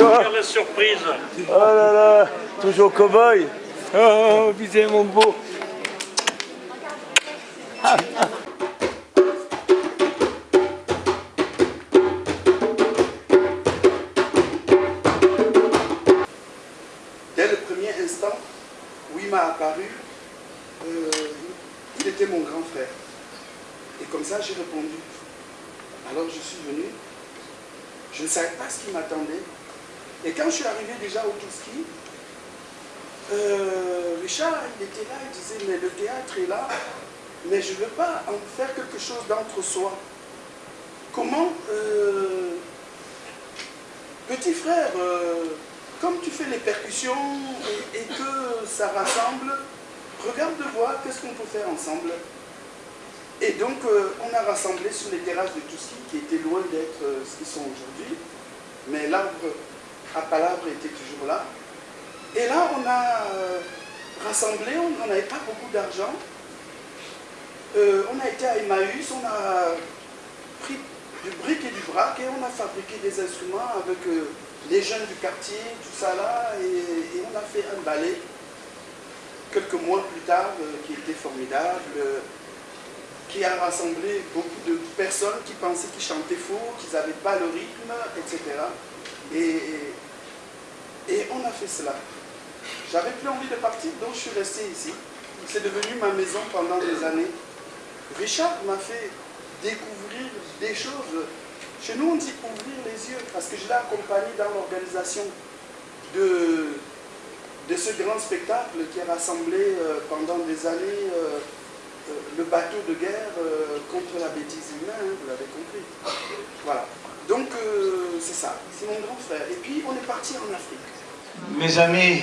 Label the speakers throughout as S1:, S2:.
S1: Toi.
S2: Quelle surprise.
S1: Oh là là, toujours cow-boy. Oh, putain, mon beau.
S3: Dès le premier instant où il m'a apparu, euh, il était mon grand frère. Et comme ça, j'ai répondu. Alors je suis venu. Je ne savais pas ce qui m'attendait. Et quand je suis arrivé déjà au euh, Richard, il était là, il disait, mais le théâtre est là, mais je ne veux pas en faire quelque chose d'entre-soi. Comment, euh, petit frère, euh, comme tu fais les percussions et, que ça rassemble, regarde de voir qu'est-ce qu'on peut faire ensemble. Et donc, euh, on a rassemblé sur les terrasses de Touski, qui étaient loin d'être euh, ce qu'ils sont aujourd'hui, mais l'arbre à palabre était toujours là. Et là, on a euh, rassemblé, on n'avait pas beaucoup d'argent. Euh, on a été à Emmaüs, on a pris du bric et du brac et on a fabriqué des instruments avec euh, les jeunes du quartier, tout ça là, et, on a fait un ballet quelques mois plus tard qui était formidable, qui a rassemblé beaucoup de personnes qui pensaient qu'ils chantaient faux, qu'ils n'avaient pas le rythme, etc. Et, et on a fait cela. J'avais plus envie de partir, donc je suis resté ici. C'est devenu ma maison pendant des années. Richard m'a fait découvrir des choses. Chez nous, on dit ouvrir les yeux, parce que je l'ai accompagné dans l'organisation de, de ce grand spectacle qui a rassemblé euh, pendant des années euh, euh, le bateau de guerre contre la bêtise humaine, vous l'avez compris. Voilà. Donc, euh, c'est ça, c'est mon grand frère. Et puis, on est parti en Afrique.
S4: Mes amis,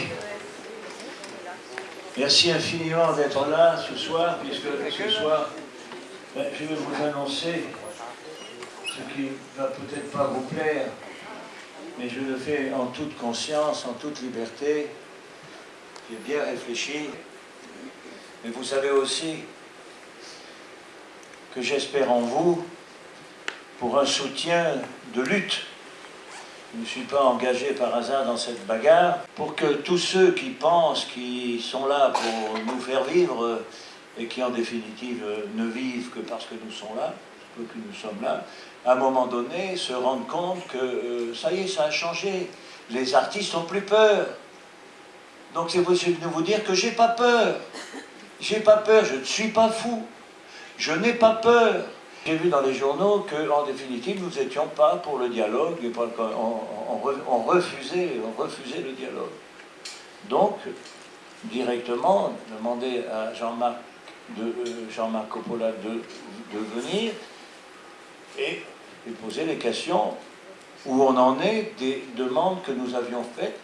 S4: merci infiniment d'être là ce soir, puisque ce soir, ben, je vais vous annoncer ce qui va peut-être pas vous plaire, mais je le fais en toute conscience, en toute liberté. J'ai bien réfléchi. Mais vous savez aussi que j'espère en vous pour un soutien de lutte je ne suis pas engagé par hasard dans cette bagarre, pour que tous ceux qui pensent qu'ils sont là pour nous faire vivre et qui en définitive ne vivent que parce que nous sommes là, que nous sommes là, à un moment donné se rendent compte que euh, ça y est, ça a changé. Les artistes n'ont plus peur. Donc c'est possible de vous dire que j'ai pas peur. J'ai pas peur, je ne suis pas fou. Je n'ai pas peur. J'ai vu dans les journaux qu'en définitive, nous n'étions pas pour le dialogue, et on, refusait, on refusait le dialogue. Donc, directement, demander à Jean-Marc de, euh, Jean-Marc Coppola de, de venir et lui poser les questions où on en est des demandes que nous avions faites,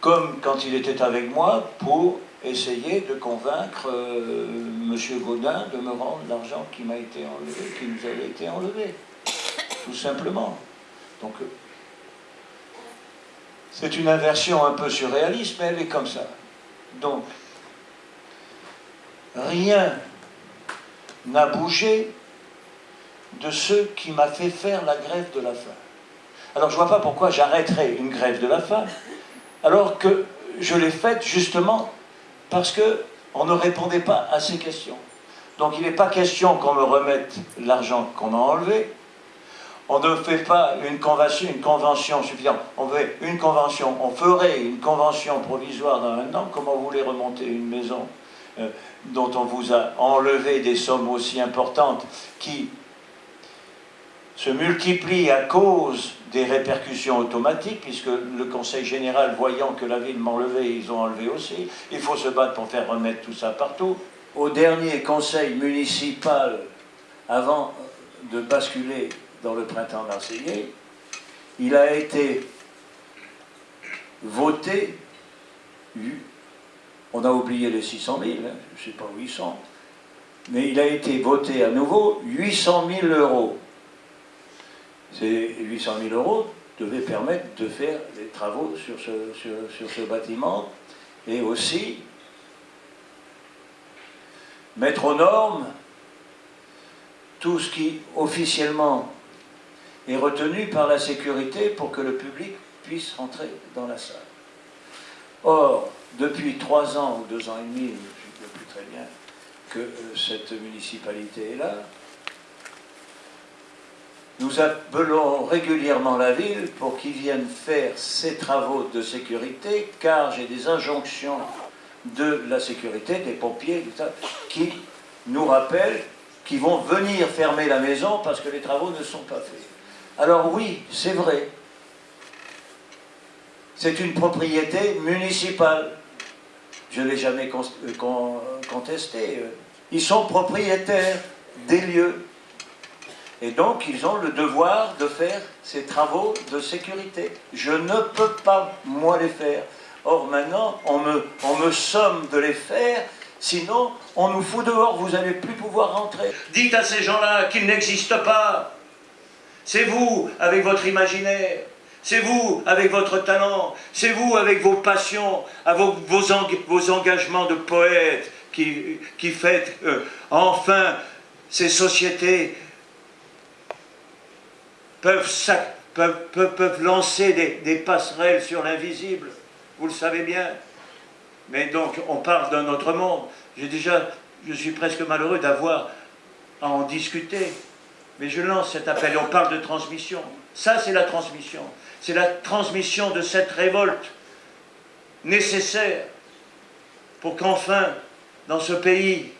S4: comme quand il était avec moi, pour essayer de convaincre euh, M. Gaudin de me rendre l'argent qui m'a été enlevé, qui nous avait été enlevé. Tout simplement. Donc, euh, c'est une inversion un peu surréaliste, mais elle est comme ça. Donc, rien n'a bougé de ce qui m'a fait faire la grève de la faim. Alors je ne vois pas pourquoi j'arrêterais une grève de la faim, alors que je l'ai faite justement parce qu'on ne répondait pas à ces questions. Donc il n'est pas question qu'on me remette l'argent qu'on a enlevé. On ne fait pas une convention, suffisante. On fait une convention, on ferait une convention provisoire dans un an. Comment vous remonter une maison euh, dont on vous a enlevé des sommes aussi importantes qui se multiplient à cause des répercussions automatiques, puisque le Conseil général, voyant que la ville m'enlevait, ils ont enlevé aussi. Il faut se battre pour faire remettre tout ça partout. Au dernier conseil municipal, avant de basculer dans le printemps marseillais, il a été voté, on a oublié les 600 000, hein, je ne sais pas où ils sont, mais il a été voté à nouveau 800 000 euros. Ces 800 000 euros devaient permettre de faire des travaux sur ce, sur, ce bâtiment et aussi mettre aux normes tout ce qui officiellement est retenu par la sécurité pour que le public puissent rentrer dans la salle. Or, depuis trois ans ou deux ans et demi, je ne sais plus très bien, que euh, cette municipalité est là, nous appelons régulièrement la ville pour qu'ils viennent faire ces travaux de sécurité, car j'ai des injonctions de la sécurité, des pompiers, qui nous rappellent qu'ils vont venir fermer la maison parce que les travaux ne sont pas faits. Alors oui, c'est vrai. C'est une propriété municipale. Je ne l'ai jamais contesté. Ils sont propriétaires des lieux. Et donc, ils ont le devoir de faire ces travaux de sécurité. Je ne peux pas, moi, les faire. Or, maintenant, on me, on me somme de les faire, sinon, on nous fout dehors, vous n'allez plus pouvoir rentrer. Dites à ces gens-là qu'ils n'existent pas. C'est vous, avec votre imaginaire. C'est vous, avec votre talent. C'est vous, avec vos passions, avec vos, engagements de poète, qui, qui faites euh, enfin ces sociétés peuvent, lancer des, passerelles sur l'invisible. Vous le savez bien. Mais donc, on parle d'un autre monde. J'ai déjà, je suis presque malheureux d'avoir à en discuter. Mais je lance cet appel on parle de transmission. Ça, c'est la transmission. C'est la transmission de cette révolte nécessaire pour qu'enfin, dans ce pays,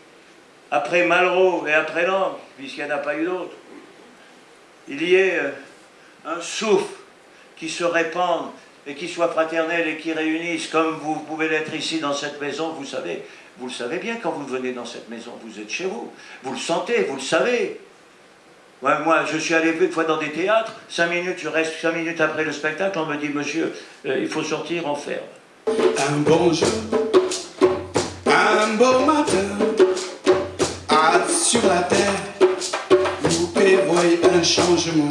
S4: après Malraux et après Langue, puisqu'il n'y en a pas eu d'autres, il y ait euh, un souffle qui se répande et qui soit fraternel et qui réunisse, comme vous pouvez l'être ici dans cette maison, vous savez, vous le savez bien quand vous venez dans cette maison, vous êtes chez vous, vous le sentez, vous le savez. moi, je suis allé une fois dans des théâtres, cinq minutes, je reste cinq minutes après le spectacle, on me dit, monsieur, euh, il faut sortir, en ferme.
S5: Un bon jour, un beau matin, un changement.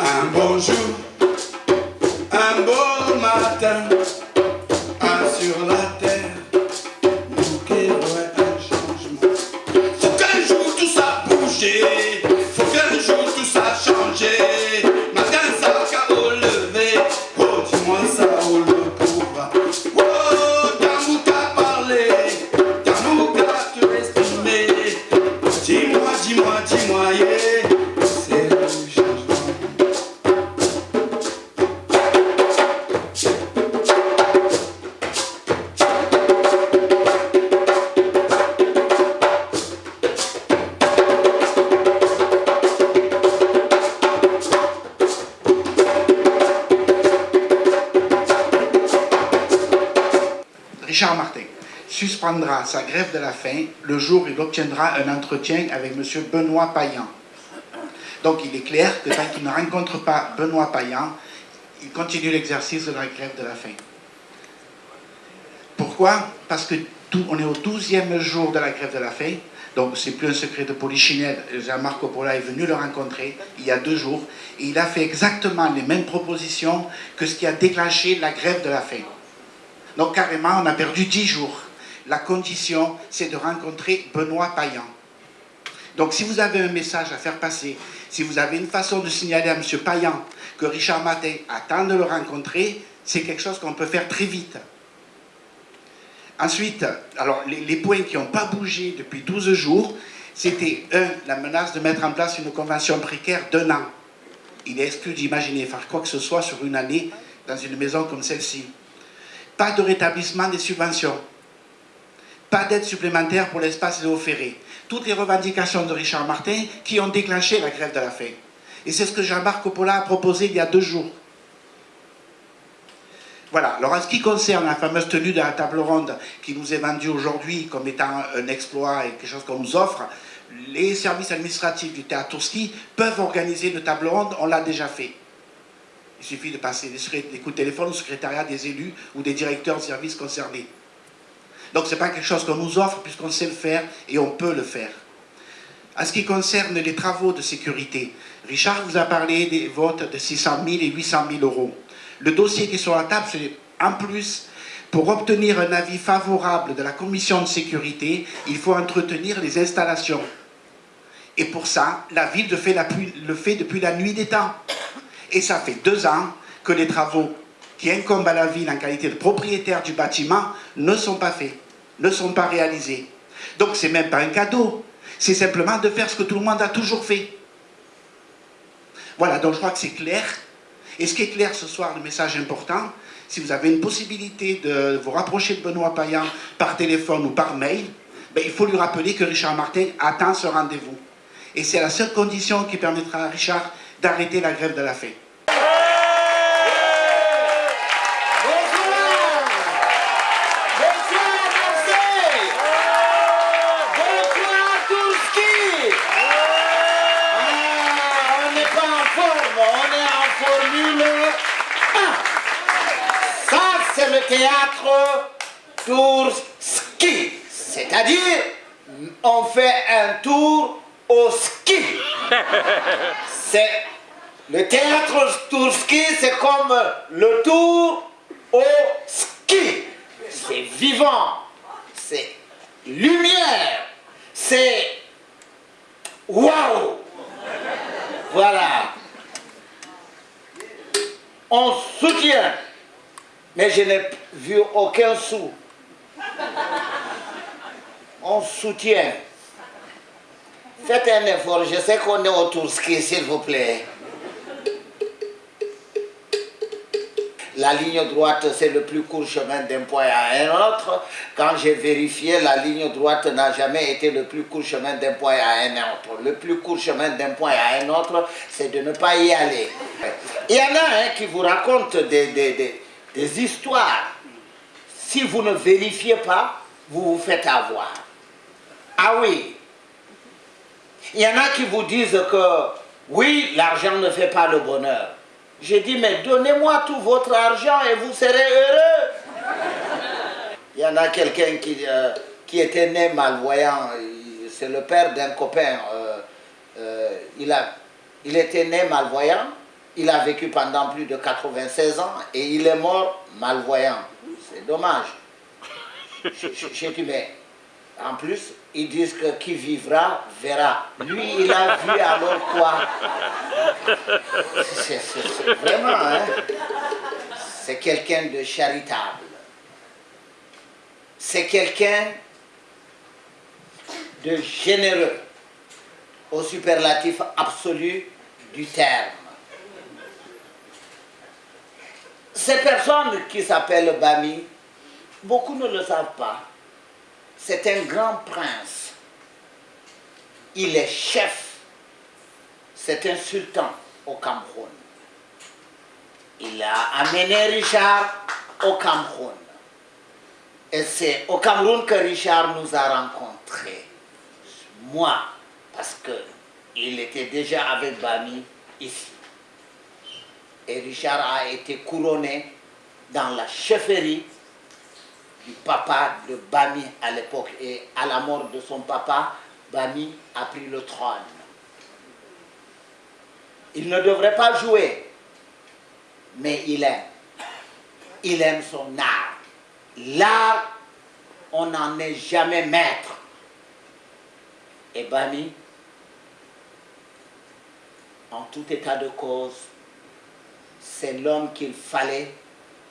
S5: Un beau jour, un beau matin, Richard Martin suspendra sa grève de la faim le jour où il obtiendra un entretien avec M. Benoît Payan. Donc il est clair que tant qu'il ne rencontre pas Benoît Payan, il continue l'exercice de la grève de la faim. Pourquoi? Parce que on est au 12e jour de la grève de la faim, donc c'est plus un secret de polichinelle. Jean-Marc Coppola est venu le rencontrer il y a deux jours et il a fait exactement les mêmes propositions que ce qui a déclenché la grève de la faim. Donc carrément, on a perdu dix jours. La condition, c'est de rencontrer Benoît Payan. Donc si vous avez un message à faire passer, si vous avez une façon de signaler à M. Payan que Richard Matin attend de le rencontrer, c'est quelque chose qu'on peut faire très vite. Ensuite, alors les, les points qui n'ont pas bougé depuis 12 jours, c'était, un, la menace de mettre en place une convention précaire d'un an. Il est exclu d'imaginer faire quoi que ce soit sur une année dans une maison comme celle-ci. Pas de rétablissement des subventions. Pas d'aide supplémentaire pour l'espace Léo Ferré. Toutes les revendications de Richard Martin qui ont déclenché la grève de la faim. Et c'est ce que Jean-Marc Coppola a proposé il y a deux jours. Voilà, alors en ce qui concerne la fameuse tenue de la table ronde qui nous est vendue aujourd'hui comme étant un exploit et quelque chose qu'on nous offre, les services administratifs du théâtre Tourski peuvent organiser une table ronde, on l'a déjà fait. Il suffit de passer des coups de téléphone au secrétariat des élus ou des directeurs de services concernés. Donc ce n'est pas quelque chose qu'on nous offre puisqu'on sait le faire et on peut le faire. En ce qui concerne les travaux de sécurité, Richard vous a parlé des votes de 600 000 et 800 000 euros. Le dossier qui est sur la table, c'est en plus, pour obtenir un avis favorable de la commission de sécurité, il faut entretenir les installations. Et pour ça, la ville le fait, depuis la nuit des temps. Et ça fait deux ans
S3: que les travaux qui incombent à la ville en qualité de propriétaire du bâtiment ne sont pas faits, ne sont pas réalisés. Donc c'est même pas un cadeau, c'est simplement de faire ce que tout le monde a toujours fait. Voilà, donc je crois que c'est clair. Et ce qui est clair ce soir, le message important, si vous avez une possibilité de vous rapprocher de Benoît Payan par téléphone ou par mail, ben, il faut lui rappeler que Richard Martin attend ce rendez-vous. Et c'est la seule condition qui permettra à Richard d'arrêter la grève de la faim.
S2: Bonsoir Bonsoir Marseille Bonsoir Tourski ah, On n'est pas en forme, on est en formule 1. Ça, c'est le théâtre Tourski. C'est-à-dire, on fait un tour au ski. C'est le théâtre Tourski, c'est comme le tour au ski. C'est vivant, c'est lumière, c'est waouh. Voilà. On soutient, mais je n'ai vu aucun sou. On soutient. Faites un effort, je sais qu'on est au Tourski, s'il vous plaît. La ligne droite, c'est le plus court chemin d'un point à un autre. Quand j'ai vérifié, la ligne droite n'a jamais été le plus court chemin d'un point à un autre. Le plus court chemin d'un point à un autre, c'est de ne pas y aller. Il y en a qui vous racontent des histoires. Si vous ne vérifiez pas, vous vous faites avoir. Ah oui. Il y en a qui vous disent que oui, l'argent ne fait pas le bonheur. J'ai dit, mais donnez-moi tout votre argent et vous serez heureux. Il y en a quelqu'un qui, euh, qui était né malvoyant, c'est le père d'un copain. Euh, euh, il, a, il était né malvoyant, il a vécu pendant plus de 96 ans et il est mort malvoyant. C'est dommage. J'ai dit, mais en plus, ils disent que qui vivra verra. Lui, il a vu alors quoi C'est vraiment, hein C'est quelqu'un de charitable. C'est quelqu'un de généreux, au superlatif absolu du terme. Ces personnes qui s'appellent Bami, beaucoup ne le savent pas c'est un grand prince. Il est chef. C'est un sultan au Cameroun. Il a amené Richard au Cameroun. Et c'est au Cameroun que Richard nous a rencontrés. Moi, parce qu'il était déjà avec Bami ici. Et Richard a été couronné dans la chefferie du papa de Bami à l'époque. Et à la mort de son papa, Bami a pris le trône. Il ne devrait pas jouer, mais il aime. Il aime son art. L'art, on n'en est jamais maître. Et Bami, en tout état de cause, c'est l'homme qu'il fallait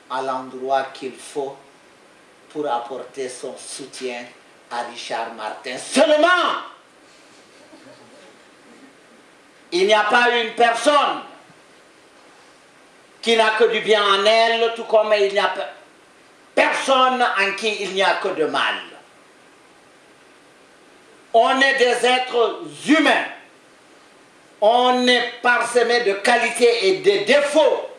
S2: à l'endroit qu'il faut pour apporter son soutien à Richard Martin. Seulement, il n'y a pas une personne qui n'a que du bien en elle, tout comme il n'y a personne en qui il n'y a que de mal. On est des êtres humains. On est parsemé de qualités et de défauts.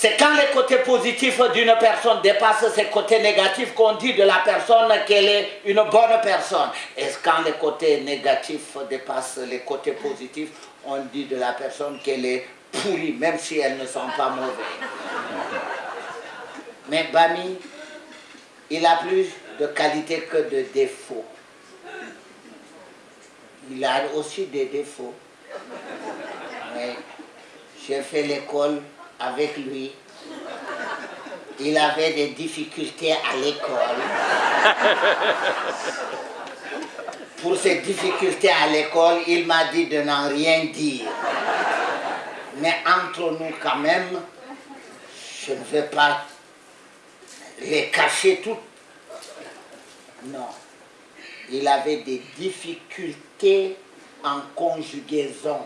S2: C'est quand les côtés positifs d'une personne dépassent ses côtés négatifs qu'on dit de la personne qu'elle est une bonne personne. Et quand les côtés négatifs dépassent les côtés positifs, on dit de la personne qu'elle est pourrie, même si elle ne sent pas mauvais? Mais Bami, il a plus de qualité que de défauts. Il a aussi des défauts. J'ai fait l'école avec lui. Il avait des difficultés à l'école. Pour ces difficultés à l'école, il m'a dit de n'en rien dire. Mais entre nous quand même, je ne vais pas les cacher toutes. Non. Il avait des difficultés en conjugaison.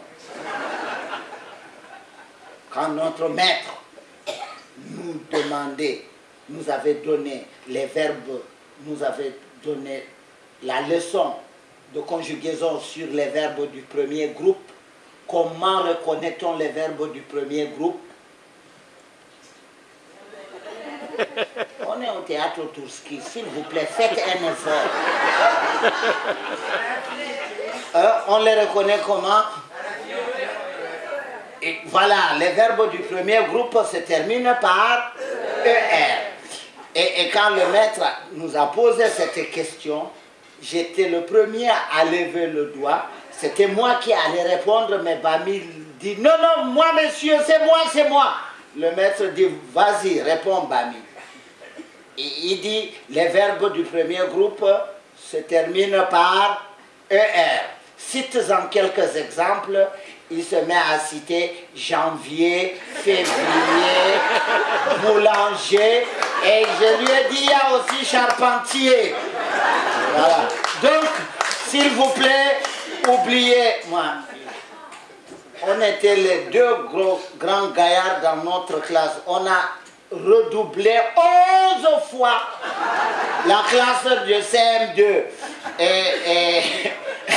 S2: Quand notre maître nous demandait, nous avait donné les verbes, nous avait donné la leçon de conjugaison sur les verbes du premier groupe, comment reconnaît-on les verbes du premier groupe? On est au théâtre Tourski, s'il vous plaît, faites un effort. Euh, on les reconnaît comment? Voilà, les verbes du premier groupe se terminent par ER. Et, quand le maître nous a posé cette question, j'étais le premier à lever le doigt. C'était moi qui allais répondre, mais Bami dit, non, non, moi monsieur, c'est moi, c'est moi. Le maître dit, vas-y, réponds Bami. Il dit, les verbes du premier groupe se terminent par ER. Cite en quelques exemples, il se met à citer janvier, février, boulanger, et je lui ai dit, il y a aussi charpentier. Voilà. Donc, s'il vous plaît, oubliez, moi, on était les deux gros, grands gaillards dans notre classe. On a redoublé 11 fois la classe de CM2. Et, et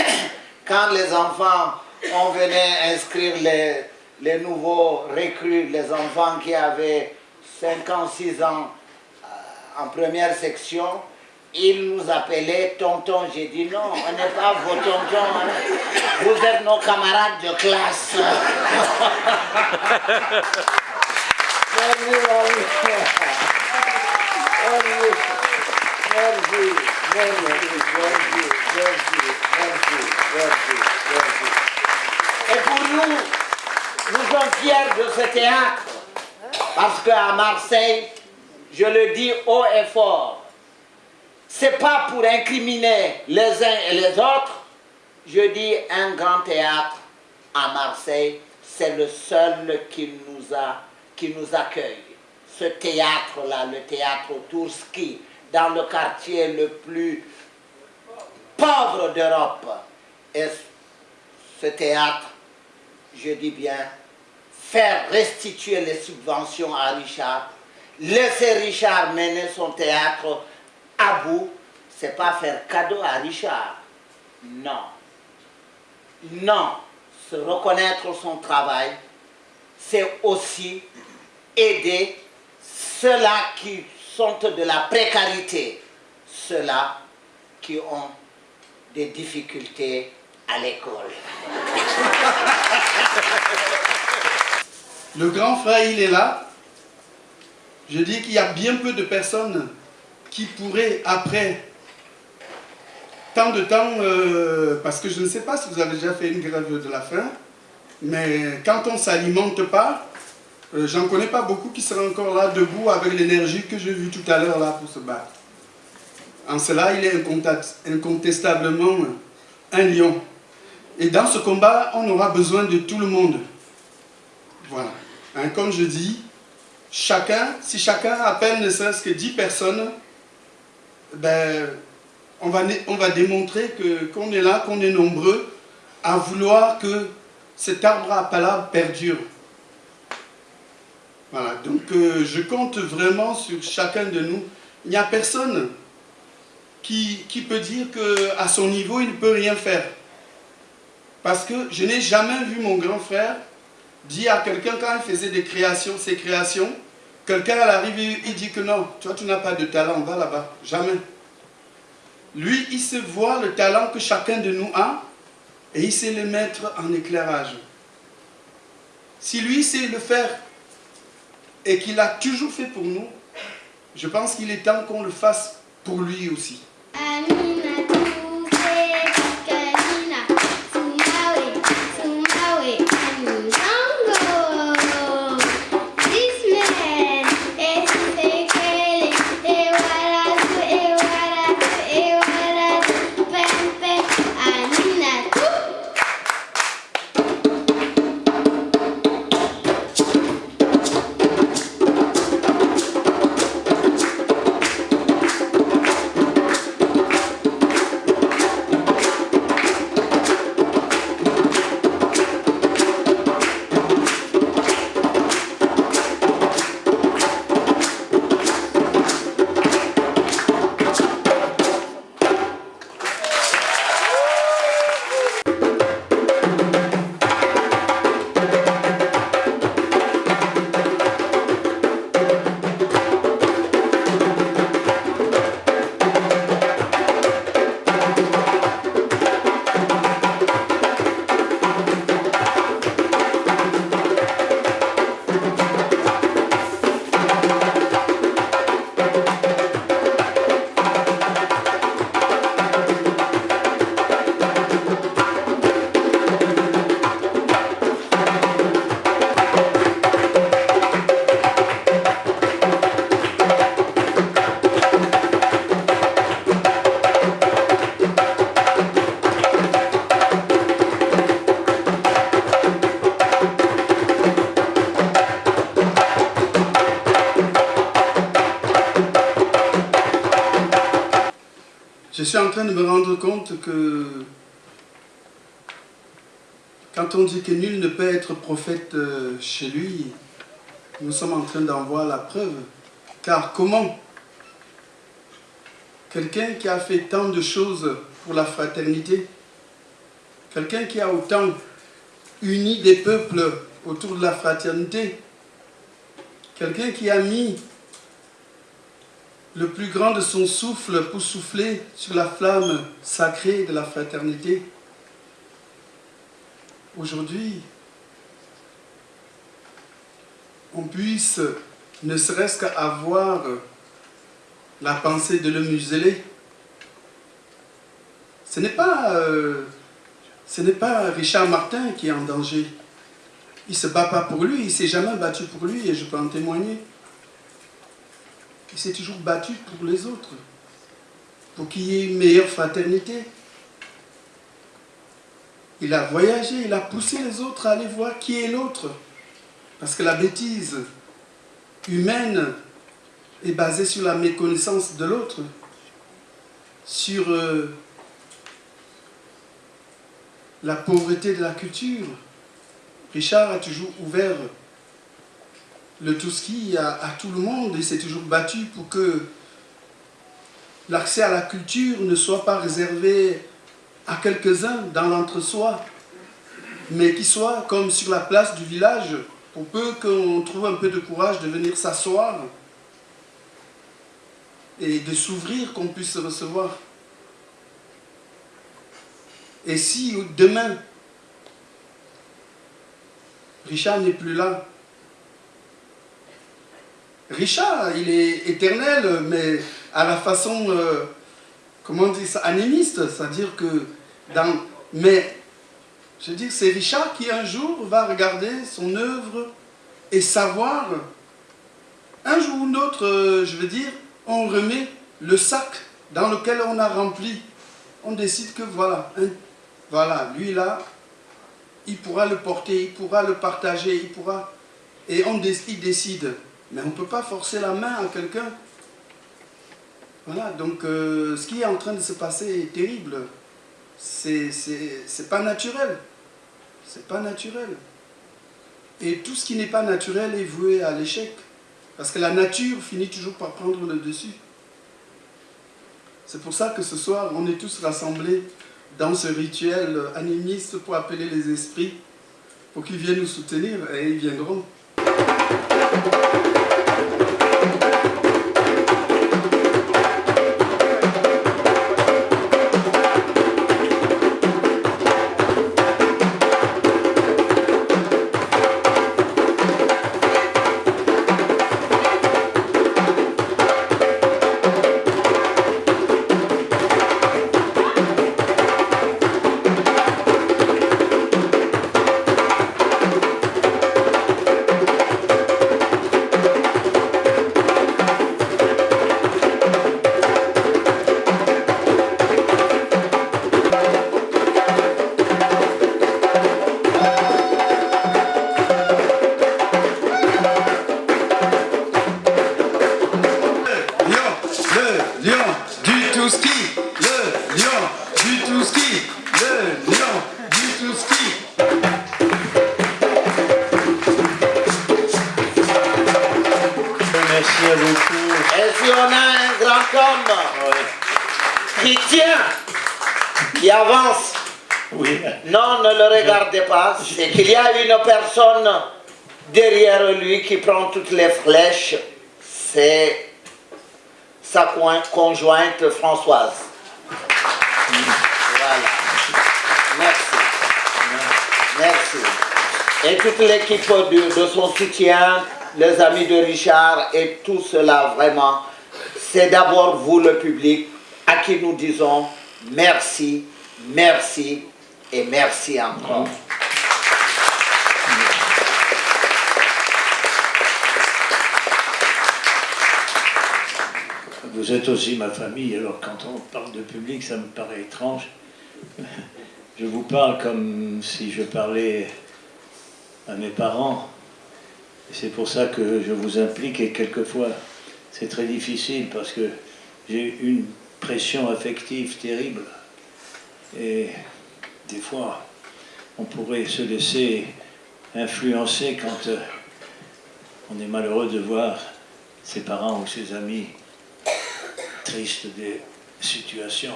S2: quand les enfants, on venait inscrire les, les nouveaux recrues, les enfants qui avaient 5 ans, 6 ans euh, en première section, ils nous appelaient tonton. J'ai dit non, on n'est pas vos tontons. hein. Vous êtes nos camarades de classe. Merci, merci. Merci, merci, merci, merci, merci, merci. Et pour nous, nous sommes fiers de ce théâtre, parce qu'à Marseille, je le dis haut et fort, c'est pas pour incriminer les uns et les autres, je dis un grand théâtre à Marseille, c'est le seul qui nous, a, qui nous accueille. Ce théâtre-là, le théâtre Tourski, dans le quartier le plus pauvre d'Europe. Et ce théâtre, je dis bien, faire restituer les subventions à Richard, laisser Richard mener son théâtre à bout, c'est pas faire cadeau à Richard. Non. Non. Se reconnaître son travail, c'est aussi aider ceux-là qui sont de la précarité, ceux-là qui ont des difficultés à l'école.
S3: Le grand frère, il est là. Je dis qu'il y a bien peu de personnes qui pourraient, après tant de temps, euh, parce que je ne sais pas si vous avez déjà fait une grève de la faim, mais quand on ne s'alimente pas, euh, j'en connais pas beaucoup qui seraient encore là debout avec l'énergie que j'ai vue tout à l'heure là pour se battre. En cela, il est incontest- incontestablement un lion. Et dans ce combat, on aura besoin de tout le monde. Voilà. Hein, comme je dis, chacun, si chacun a à peine ne serait-ce que 10 personnes, ben, on, va, on va démontrer qu'on est là, qu'on est nombreux à vouloir que cet arbre à palabre perdure. Voilà, donc euh, je compte vraiment sur chacun de nous. Il n'y a personne qui, qui peut dire qu'à son niveau, il ne peut rien faire. Parce que je n'ai jamais vu mon grand frère dire à quelqu'un quand il faisait des créations, ses créations, quelqu'un à l'arrivée, il dit que non, toi tu n'as pas de talent, va là-bas. Jamais. Lui, il sait voir le talent que chacun de nous a et il sait le mettre en éclairage. Si lui sait le faire et qu'il a toujours fait pour nous, je pense qu'il est temps qu'on le fasse pour lui aussi. Suis en train de me rendre compte que quand on dit que nul ne peut être prophète euh, chez lui, nous sommes en train d'en voir la preuve. Car comment quelqu'un qui a fait tant de choses pour la fraternité, quelqu'un qui a autant uni des peuples autour de la fraternité, quelqu'un qui a mis le plus grand de son souffle pour souffler sur la flamme sacrée de la fraternité. Aujourd'hui, on puisse ne serait-ce qu'avoir la pensée de le museler. Ce n'est pas, euh, pas Richard Martin qui est en danger. Il ne se bat pas pour lui, il ne s'est jamais battu pour lui et je peux en témoigner. Il s'est toujours battu pour les autres, pour qu'il y ait une meilleure fraternité. Il a voyagé, il a poussé les autres à aller voir qui est l'autre. Parce que la bêtise humaine est basée sur la méconnaissance de l'autre, sur euh, la pauvreté de la culture. Richard a toujours ouvert le Touski à, tout le monde et s'est toujours battu pour que l'accès à la culture ne soit pas réservé à quelques-uns dans l'entre-soi, mais qu'il soit comme sur la place du village, pour peu qu'on trouve un peu de courage de venir s'asseoir et de s'ouvrir, qu'on puisse se recevoir. Et si demain, Richard n'est plus là, Richard, il est éternel, mais à la façon, euh, comment dit ça, animiste, c'est-à-dire que dans... Mais, je veux dire, c'est Richard qui un jour va regarder son œuvre et savoir, un jour ou l'autre, euh, je veux dire, on remet le sac dans lequel on a rempli. On décide que voilà, voilà, lui là, il pourra le porter, il pourra le partager, il pourra... Et on décide. Mais on ne peut pas forcer la main à quelqu'un. Voilà, donc euh, ce qui est en train de se passer est terrible. C'est pas naturel. C'est pas naturel. Et tout ce qui n'est pas naturel est voué à l'échec. Parce que la nature finit toujours par prendre le dessus. C'est pour ça que ce soir, on est tous rassemblés dans ce rituel animiste pour appeler les esprits, pour qu'ils viennent nous soutenir, et ils viendront.
S2: C'est qu'il y a une personne derrière lui qui prend toutes les flèches, c'est sa conjointe Françoise. Voilà. Merci. Merci. Et toute l'équipe de, de, son soutien, les amis de Richard et tout cela vraiment, c'est d'abord vous le public à qui nous disons merci, merci et merci encore.
S4: Vous êtes aussi ma famille, alors quand on parle de public, ça me paraît étrange. Je vous parle comme si je parlais à mes parents. C'est pour ça que je vous implique et quelquefois c'est très difficile parce que j'ai une pression affective terrible. Et des fois, on pourrait se laisser influencer quand euh, on est malheureux de voir ses parents ou ses amis tristes des situations.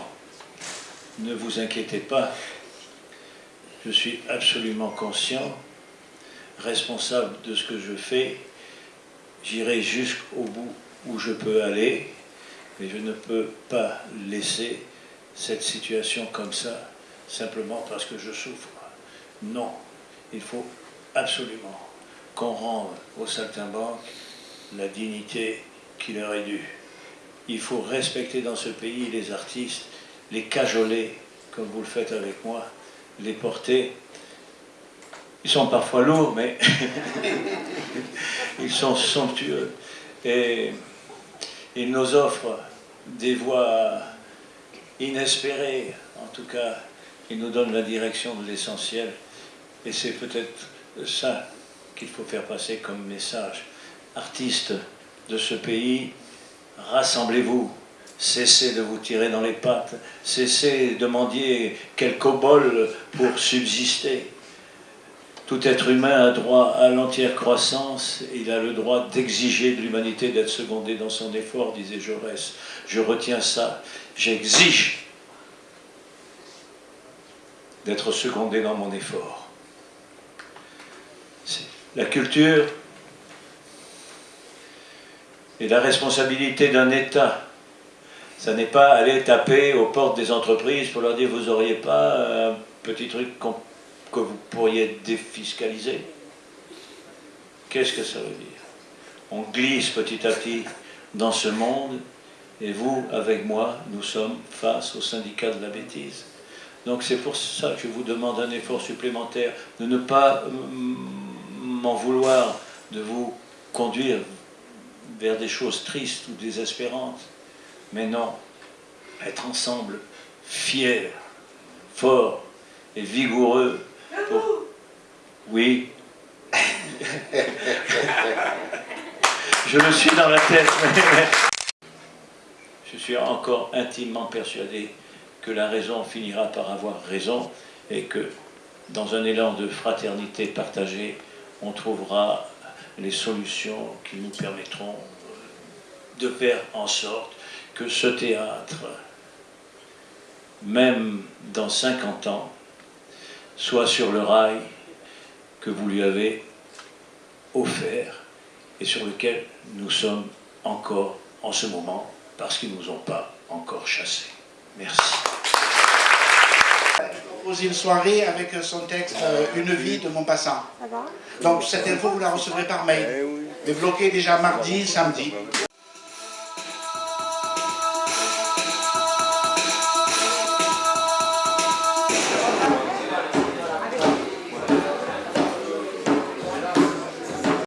S4: Ne vous inquiétez pas, je suis absolument conscient, responsable de ce que je fais, j'irai jusqu'au bout où je peux aller, mais je ne peux pas laisser cette situation comme ça, simplement parce que je souffre. Non, il faut absolument qu'on rende aux saltimbanques la dignité qui leur est due. Il faut respecter dans ce pays les artistes, les cajoler, comme vous le faites avec moi, les porter. Ils sont parfois lourds, mais ils sont somptueux. Et ils nous offrent des voies inespérées, en tout cas, ils nous donnent la direction de l'essentiel. Et c'est peut-être ça qu'il faut faire passer comme message. Artistes de ce pays, rassemblez-vous, cessez de vous tirer dans les pattes, cessez de mendier quelques bols pour subsister. Tout être humain a droit à l'entière croissance, il a le droit d'exiger de l'humanité d'être secondé dans son effort, disait Jaurès. Je retiens ça, j'exige d'être secondé dans mon effort. La culture est la responsabilité d'un État. Ça n'est pas aller taper aux portes des entreprises pour leur dire vous n'auriez pas un petit truc que vous pourriez défiscaliser. Qu'est-ce que ça veut dire? On glisse petit à petit dans ce monde et vous, avec moi, nous sommes face au syndicat de la bêtise. Donc c'est pour ça que je vous demande un effort supplémentaire, de ne pas m'en vouloir, de vous conduire vers des choses tristes ou désespérantes, mais non, être ensemble, fiers, forts et vigoureux. Pour... Oui. je le suis dans la tête, mais je suis encore intimement persuadé que la raison finira par avoir raison et que dans un élan de fraternité partagée, on trouvera les solutions qui nous permettront de faire en sorte que ce théâtre, même dans 50 ans, soit sur le rail que vous lui avez offert et sur lequel nous sommes encore en ce moment parce qu'ils ne nous ont pas encore chassés. Merci.
S5: Proposer une soirée avec son texte euh, Une vie de mon passant. Donc cette info, vous la recevrez par mail. Débloqué déjà mardi, samedi.